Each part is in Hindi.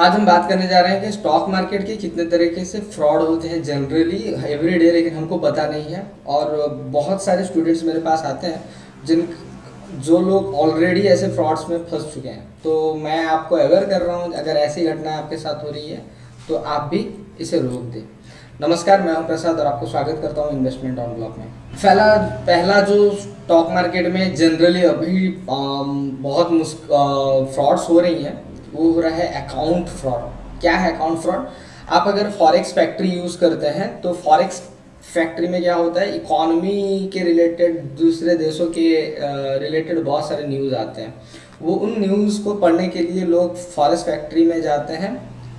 आज हम बात करने जा रहे हैं कि स्टॉक मार्केट के कितने तरीके से फ्रॉड होते हैं जनरली एवरी डे लेकिन हमको पता नहीं है। और बहुत सारे स्टूडेंट्स मेरे पास आते हैं जिन जो लोग ऑलरेडी ऐसे फ्रॉड्स में फंस चुके हैं। तो मैं आपको अवेयर कर रहा हूँ अगर ऐसी घटना आपके साथ हो रही है तो आप भी इसे रोक दें। नमस्कार मैं हूँ प्रसाद और आपको स्वागत करता हूँ इन्वेस्टमेंट ऑन ब्लॉक में। पहला पहला जो स्टॉक मार्केट में जनरली अभी आ, बहुत फ्रॉड्स हो रही हैं वो हो रहा है अकाउंट फ्रॉड क्या है अकाउंट फ्रॉड आप अगर फॉरेक्स फैक्ट्री यूज़ करते हैं तो फॉरेक्स फैक्ट्री में क्या होता है? इकोनॉमी के रिलेटेड दूसरे देशों के रिलेटेड बहुत सारे न्यूज़ आते हैं। वो उन न्यूज़ को पढ़ने के लिए लोग फॉरेक्स फैक्ट्री में जाते हैं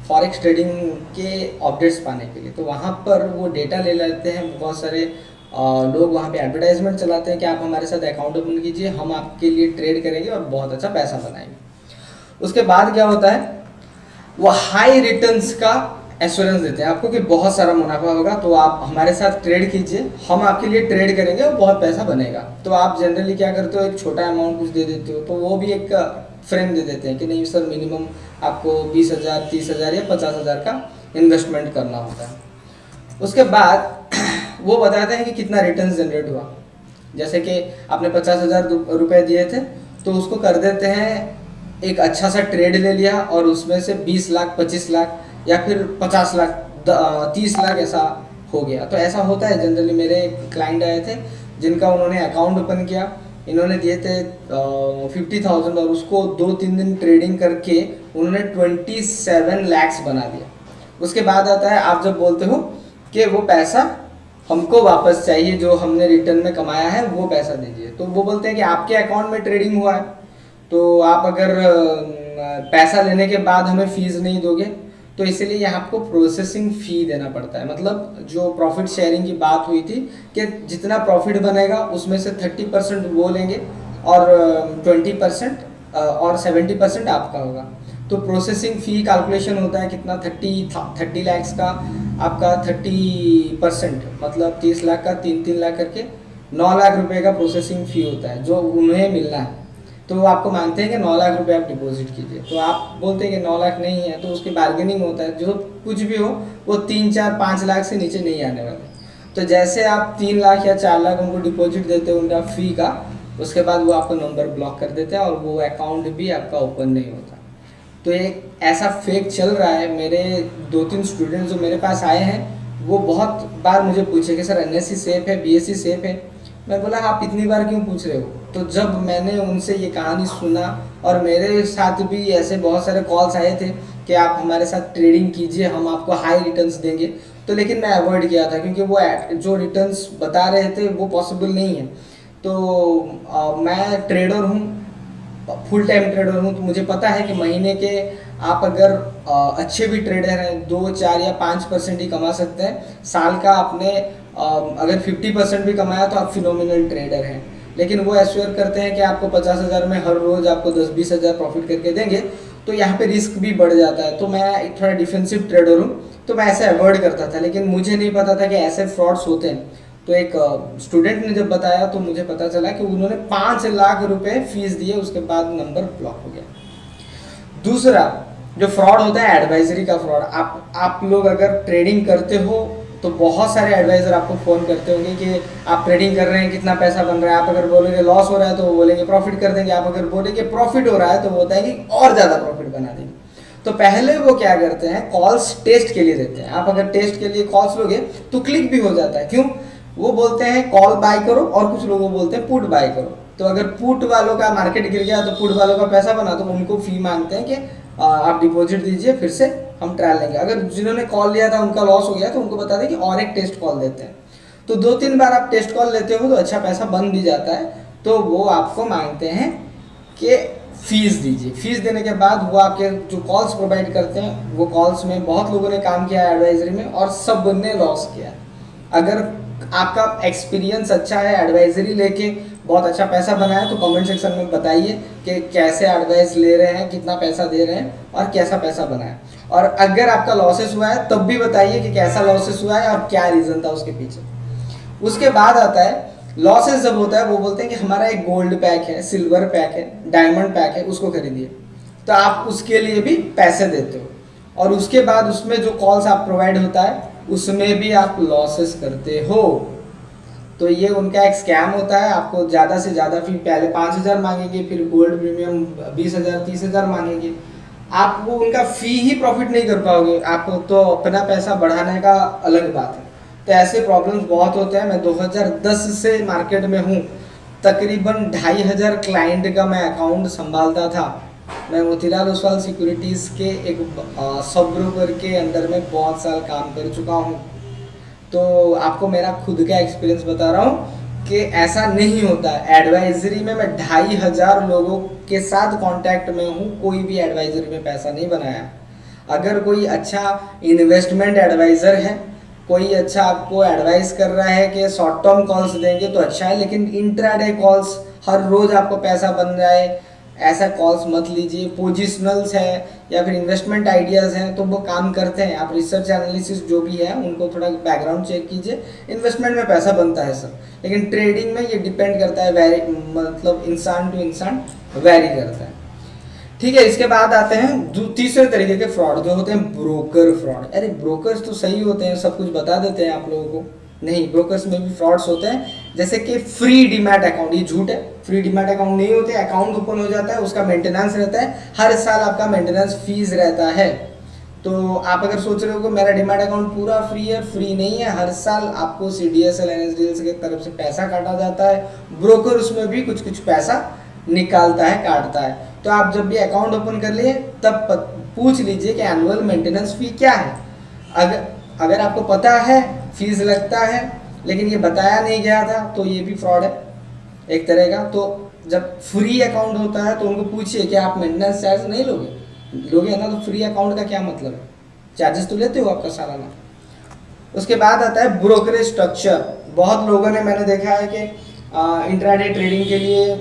फॉरेक्स ट्रेडिंग के अपडेट्स पाने के लिए। तो वहाँ पर वो डेटा ले लेते हैं बहुत सारे लोग वहाँ पे एडवर्टाइजमेंट चलाते हैं कि आप हमारे साथ अकाउंट ओपन कीजिए, हम आपके लिए ट्रेड करेंगे और बहुत अच्छा पैसा बनाएँगे। उसके बाद क्या होता है? वो हाई रिटर्न्स का एश्योरेंस देते हैं। आपको कि बहुत सारा मुनाफा होगा तो आप हमारे साथ ट्रेड कीजिए। हम आपके लिए ट्रेड करेंगे और बहुत पैसा बनेगा। तो आप जनरली क्या करते हो? एक छोटा अमाउंट कुछ दे देते हो। तो वो भी एक फ्रेम दे देते हैं कि नहीं सर मिनिमम आपको बीस हज़ार, तीस हज़ार या पचास हज़ार का इन्वेस्टमेंट करना होता है। उसके बाद वो बताते हैं कि कितना रिटर्न जनरेट हुआ। जैसे कि आपने पचास हज़ार रुपये दिए थे तो उसको कर देते हैं एक अच्छा सा ट्रेड ले लिया और उसमें से 20 लाख 25 लाख या फिर 50 लाख 30 लाख ऐसा हो गया। तो ऐसा होता है जनरली मेरे क्लाइंट आए थे, जिनका उन्होंने अकाउंट ओपन किया। इन्होंने दिए थे फिफ्टी थाउज़ेंड और उसको दो तीन दिन ट्रेडिंग करके उन्होंने ट्वेंटी सेवन लैक्स बना दिया। उसके बाद आता है, आप जब बोलते हो कि वो पैसा हमको वापस चाहिए, जो हमने रिटर्न में कमाया है, वो पैसा दीजिए। तो वो बोलते हैं कि आपके अकाउंट में ट्रेडिंग हुआ है। तो आप अगर पैसा लेने के बाद हमें फ़ीस नहीं दोगे तो इसलिए यहाँ आपको प्रोसेसिंग फ़ी देना पड़ता है। मतलब जो प्रॉफिट शेयरिंग की बात हुई थी कि जितना प्रॉफिट बनेगा, उसमें से थर्टी परसेंट वो लेंगे और ट्वेंटी परसेंट और सेवेंटी परसेंट आपका होगा। तो प्रोसेसिंग फ़ी कैलकुलेशन होता है कितना? थर्टी थर्टी लैक्स का आपका थर्टी परसेंट मतलब तीस लाख का तीन तीन लाख करके नौ लाख रुपए का प्रोसेसिंग फ़ी होता है, जो उन्हें मिलना है। तो आपको मांगते हैं कि नौ लाख रुपए आप डिपॉजिट कीजिए। तो आप बोलते हैं कि नौ लाख नहीं है तो उसकी बार्गेनिंग होता है। जो कुछ भी हो, वो तीन, चार, पाँच लाख से नीचे नहीं आने वाले। तो जैसे आप तीन लाख या चार लाख उनको डिपॉजिट देते हो उनका फ़ी का, उसके बाद वो आपका नंबर ब्लॉक कर देते हैं और वो अकाउंट भी आपका ओपन नहीं होता। तो एक ऐसा फेक चल रहा है, मेरे दो तीन स्टूडेंट जो मेरे पास आए हैं, वो बहुत बार मुझे पूछे कि, सर एनएससी सेफ़ है बीएससी सेफ़ है? मैं बोला आप इतनी बार क्यों पूछ रहे हो? तो जब मैंने उनसे ये कहानी सुना और मेरे साथ भी ऐसे बहुत सारे कॉल्स आए थे कि आप हमारे साथ ट्रेडिंग कीजिए हम आपको हाई रिटर्न्स देंगे। तो लेकिन मैं अवॉइड किया था क्योंकि वो जो रिटर्न्स बता रहे थे वो पॉसिबल नहीं है। तो आ, मैं ट्रेडर हूँ फुल टाइम ट्रेडर हूँ तो मुझे पता है कि महीने के आप अगर आ, अच्छे भी ट्रेडर हैं दो चार या पाँच परसेंट ही कमा सकते हैं। साल का आपने अगर 50 परसेंट भी कमाया तो आप फिनोमिनल ट्रेडर हैं। लेकिन वो एश्योर करते हैं कि आपको पचास हज़ार में हर रोज़ आपको दस बीस हज़ार प्रॉफिट करके देंगे तो यहाँ पे रिस्क भी बढ़ जाता है। तो मैं एक थोड़ा डिफेंसिव ट्रेडर हूँ तो मैं ऐसे अवॉइड करता था। लेकिन मुझे नहीं पता था कि ऐसे फ्रॉड्स होते हैं। तो एक स्टूडेंट ने जब बताया तो मुझे पता चला कि उन्होंने पाँच लाख रुपए फ़ीस दिए, उसके बाद नंबर ब्लॉक हो गया। दूसरा, जो फ्रॉड होता है एडवाइजरी का फ्रॉड आप आप लोग अगर ट्रेडिंग करते हो तो बहुत सारे एडवाइज़र आपको फ़ोन करते होंगे कि आप ट्रेडिंग कर रहे हैं, कितना पैसा बन रहा है। आप अगर बोलेंगे लॉस हो रहा है तो वो बोलेंगे प्रॉफिट कर देंगे। आप अगर बोलेंगे प्रॉफिट हो रहा है तो वो होता है कि और ज़्यादा प्रॉफिट बना देंगे। तो पहले वो क्या करते हैं कॉल्स टेस्ट के लिए देते हैं। आप अगर टेस्ट के लिए कॉल्स लोगे तो क्लिक भी हो जाता है। क्यों? वो बोलते हैं कॉल बाय करो। और कुछ लोगों बोलते हैं पुट बाय करो। तो अगर पुट वालों का मार्केट गिर गया तो पुट वालों का पैसा बना तो उनको फ़ी मांगते हैं कि आप डिपॉजिट दीजिए, फिर से हम ट्रायल लेंगे। अगर जिन्होंने कॉल लिया था, उनका लॉस हो गया तो उनको बता दें कि और एक टेस्ट कॉल देते हैं। तो दो तीन बार आप टेस्ट कॉल लेते हो तो अच्छा पैसा बन भी जाता है। तो वो आपको मांगते हैं कि फ़ीस दीजिए। फ़ीस देने के बाद वो आपके जो कॉल्स प्रोवाइड करते हैं, वो कॉल्स में बहुत लोगों ने काम किया है एडवाइजरी में और सबने लॉस किया। अगर आपका एक्सपीरियंस अच्छा है एडवाइजरी लेके, बहुत अच्छा पैसा बनाया तो कमेंट सेक्शन में बताइए कि कैसे एडवाइस ले रहे हैं, कितना पैसा दे रहे हैं और कैसा पैसा बनाया और अगर आपका लॉसेस हुआ है, तब भी बताइए कि कैसा लॉसेस हुआ है और क्या रीज़न था उसके पीछे। उसके बाद आता है लॉसेस जब होता है, वो बोलते हैं कि हमारा एक गोल्ड पैक है सिल्वर पैक है डायमंड पैक है, उसको खरीदिए। तो आप उसके लिए भी पैसे देते हो। और उसके बाद उसमें जो कॉल्स आप प्रोवाइड होता है, उसमें भी आप लॉसेस करते हो। तो ये उनका एक स्कैम होता है, आपको ज़्यादा से ज़्यादा फिर पहले पाँच हज़ार मांगेंगे, फिर गोल्ड प्रीमियम बीस हज़ार, तीस हज़ार मांगेंगे। आप वो उनका फ़ी ही प्रॉफिट नहीं कर पाओगे। आप तो अपना पैसा बढ़ाने का अलग बात है। तो ऐसे प्रॉब्लम्स बहुत होते हैं। मैं 2010 से मार्केट में हूँ। तकरीबन ढाई हज़ार क्लाइंट का मैं अकाउंट संभालता था। मैं मोतीलाल ओसवाल सिक्योरिटीज़ के एक सब ब्रोकर के अंदर में बहुत साल काम कर चुका हूँ। तो आपको मेरा खुद का एक्सपीरियंस बता रहा हूँ। कि ऐसा नहीं होता। एडवाइजरी में मैं ढाई हज़ार लोगों के साथ कांटेक्ट में हूँ, कोई भी एडवाइजरी में पैसा नहीं बनाया। अगर कोई अच्छा इन्वेस्टमेंट एडवाइज़र है, कोई अच्छा आपको एडवाइस कर रहा है कि शॉर्ट टर्म कॉल्स देंगे तो अच्छा है, लेकिन इंट्राडे कॉल्स हर रोज़ आपको पैसा बन जाए ऐसा कॉल्स मत लीजिए पोजिशनल्स है या फिर इन्वेस्टमेंट आइडियाज़ हैं तो वो काम करते हैं। आप रिसर्च एनालिसिस जो भी है, उनको थोड़ा बैकग्राउंड चेक कीजिए। इन्वेस्टमेंट में पैसा बनता है सर लेकिन ट्रेडिंग में ये डिपेंड करता है वेरी मतलब इंसान टू इंसान वेरी करता है। ठीक है, इसके बाद आते हैं तीसरे तरीके के फ्रॉड जो होते हैं ब्रोकर फ्रॉड अरे ब्रोकर्स तो सही होते हैं, सब कुछ बता देते हैं आप लोगों को। नहीं ब्रोकर्स में भी फ्रॉड्स होते हैं। जैसे कि फ्री डीमैट अकाउंट ये झूठ है। फ्री डीमैट अकाउंट नहीं होते अकाउंट ओपन हो जाता है, उसका मेंटेनेंस रहता है। हर साल आपका मेंटेनेंस फ़ीस रहता है। तो आप अगर सोच रहे हो कि मेरा डीमैट अकाउंट पूरा फ्री है फ्री नहीं है, हर साल आपको C D S L N S D L की तरफ़ से पैसा काटा जाता है। ब्रोकर उसमें भी कुछ कुछ पैसा निकालता है, काटता है। तो आप जब भी अकाउंट ओपन कर लिए, तब पूछ लीजिए कि एनुअल मेंटेनेंस फ़ी क्या है। अगर अगर आपको पता है फ़ीस लगता है लेकिन ये बताया नहीं गया था तो ये भी फ्रॉड है, एक तरह का। तो जब फ्री अकाउंट होता है तो उनको पूछिए कि आप मेंटेनेंस चार्ज नहीं लोगे? लोगे ना तो फ्री अकाउंट का क्या मतलब है? चार्जेस तो लेते हो आपका सालाना। उसके बाद आता है ब्रोकरेज स्ट्रक्चर बहुत लोगों ने मैंने देखा है कि इंट्राडे ट्रेडिंग के लिए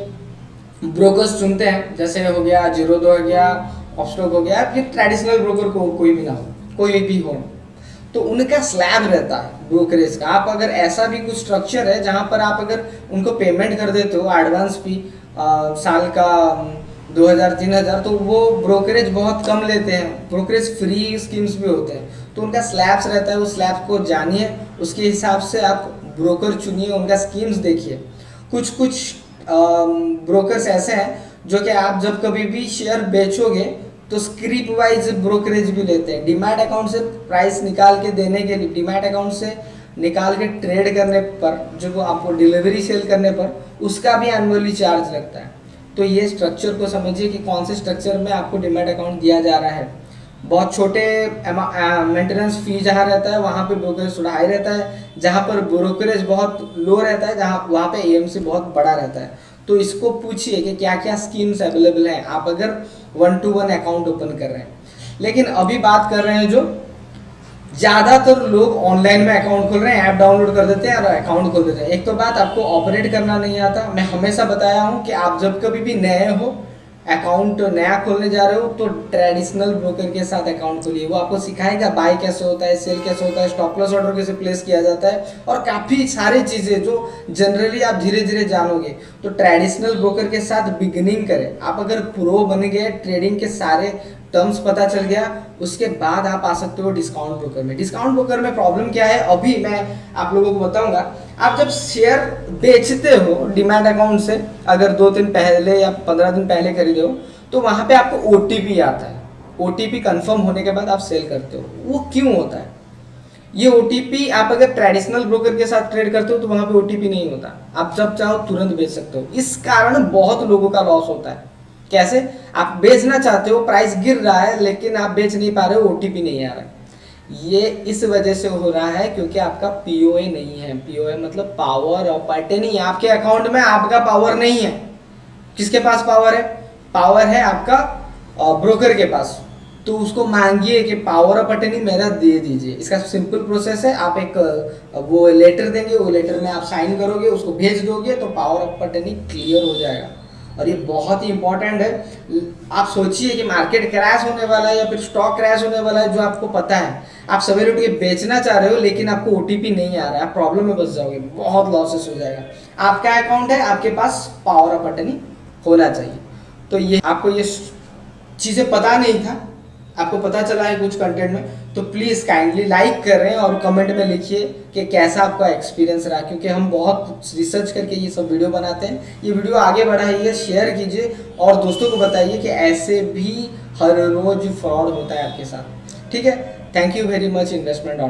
ब्रोकर्स चुनते हैं। जैसे हो गया जीरोदो हो गया ऑफ़ ऑप्स्टॉक हो गया फिर ट्रेडिशनल ब्रोकर को कोई भी ना हो, कोई भी हो। तो उनका स्लैब रहता है ब्रोकरेज का। आप अगर ऐसा भी कुछ स्ट्रक्चर है जहाँ पर आप अगर उनको पेमेंट कर देते हो एडवांस भी आ, साल का दो हज़ार तीन हज़ार तो वो ब्रोकरेज बहुत कम लेते हैं। ब्रोकरेज फ्री स्कीम्स भी होते हैं। तो उनका स्लैब्स रहता है उस स्लैब को जानिए। उसके हिसाब से आप ब्रोकर चुनिए उनका स्कीम्स देखिए। कुछ कुछ ब्रोकर्स ऐसे हैं जो कि आप जब कभी भी शेयर बेचोगे तो स्क्रिप वाइज ब्रोकरेज भी लेते हैं। डिमैट अकाउंट से प्राइस निकाल के देने के लिए डिमैट अकाउंट से निकाल के ट्रेड करने पर जो आपको डिलीवरी सेल करने पर, उसका भी एनुअली चार्ज लगता है। तो ये स्ट्रक्चर को समझिए कि कौन से स्ट्रक्चर में आपको डिमाट अकाउंट दिया जा रहा है। बहुत छोटे मेंटेनेंस फ़ी जहाँ रहता है, वहाँ पे ब्रोकरेज थोड़ा हाई रहता है, जहाँ पर ब्रोकरेज बहुत लो रहता है, जहाँ वहाँ पे एएमसी बहुत बड़ा रहता है। तो इसको पूछिए कि क्या क्या स्कीम्स अवेलेबल हैं। आप अगर one two one account open कर रहे हैं। लेकिन अभी बात कर रहे हैं जो, ज़्यादातर लोग ऑनलाइन में अकाउंट खोल रहे हैं ऐप डाउनलोड कर देते हैं और अकाउंट खोल देते हैं। एक तो बात आपको ऑपरेट करना नहीं आता। मैं हमेशा बताया हूँ कि आप जब कभी भी नए हो अकाउंट नया खोलने जा रहे हो तो ट्रेडिशनल ब्रोकर के साथ अकाउंट खोलिए। वो आपको सिखाएगा बाय कैसे होता है सेल कैसे होता है स्टॉप लॉस ऑर्डर कैसे प्लेस किया जाता है, और काफ़ी सारी चीज़ें जो जनरली आप धीरे धीरे जानोगे। तो ट्रेडिशनल ब्रोकर के साथ बिगनिंग करें। आप अगर प्रो बन गए ट्रेडिंग के सारे टर्म्स पता चल गया, उसके बाद आप आ सकते हो डिस्काउंट ब्रोकर में। डिस्काउंट ब्रोकर में प्रॉब्लम क्या है? अभी मैं आप लोगों को बताऊँगा। आप जब शेयर बेचते हो डिमांड अकाउंट से, अगर दो दिन पहले या पंद्रह दिन पहले खरीदे हो तो वहाँ पे आपको ओटीपी आता है। ओटीपी कंफर्म होने के बाद आप सेल करते हो। वो क्यों होता है? ये ओटीपी आप अगर ट्रेडिशनल ब्रोकर के साथ ट्रेड करते हो तो वहाँ पे ओ नहीं होता। आप जब चाहो तुरंत बेच सकते हो। इस कारण बहुत लोगों का लॉस होता है। कैसे? आप बेचना चाहते हो प्राइस गिर रहा है, लेकिन आप बेच नहीं पा रहे हो ओटीपी नहीं आ रहा है। ये इस वजह से हो रहा है क्योंकि आपका पीओए नहीं है। पीओए मतलब पावर ऑफ़ नहीं आपके अकाउंट में आपका पावर नहीं है। किसके पास पावर है? पावर है आपका ब्रोकर के पास। तो उसको मांगिए कि पावर ऑफ़ अटर्नी मेरा दे दीजिए। इसका सिंपल प्रोसेस है। आप एक वो लेटर देंगे, वो लेटर में आप साइन करोगे, उसको भेज दोगे तो पावर ऑफ़ अटर्नी क्लियर हो जाएगा। और ये बहुत ही इंपॉर्टेंट है। आप सोचिए कि मार्केट क्रैश होने वाला है या फिर स्टॉक क्रैश होने वाला है, जो आपको पता है। आप सवेरे उठ के बेचना चाह रहे हो, लेकिन आपको ओ नहीं आ रहा है। आप प्रॉब्लम में बच जाओगे, बहुत लॉसेस हो जाएगा। आपका अकाउंट है, आपके पास पावर ऑफ़ अटर्नी होना चाहिए। तो ये, आपको ये चीज़ें पता नहीं था आपको पता चला है कुछ कंटेंट में? तो प्लीज़ काइंडली लाइक करें और कमेंट में लिखिए कि कैसा आपका एक्सपीरियंस रहा, क्योंकि हम बहुत रिसर्च करके ये सब वीडियो बनाते हैं। ये वीडियो आगे बढ़ाइए शेयर कीजिए और दोस्तों को बताइए कि ऐसे भी हर रोज फ्रॉड होता है आपके साथ। ठीक है? Thank you very much investment